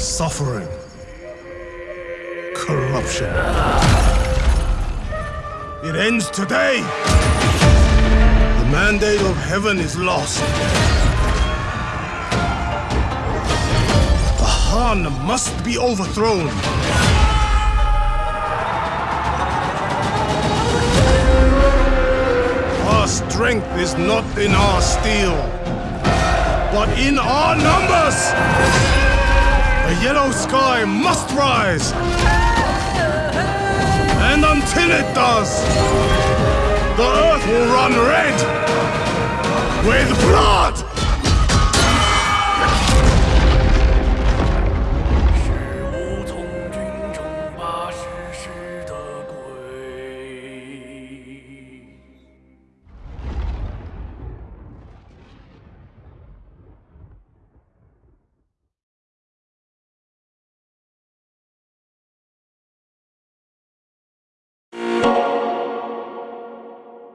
suffering, corruption. It ends today. The mandate of heaven is lost. The Han must be overthrown. Our strength is not in our steel, but in our numbers. The yellow sky must rise. And until it does, the earth will run red with blood.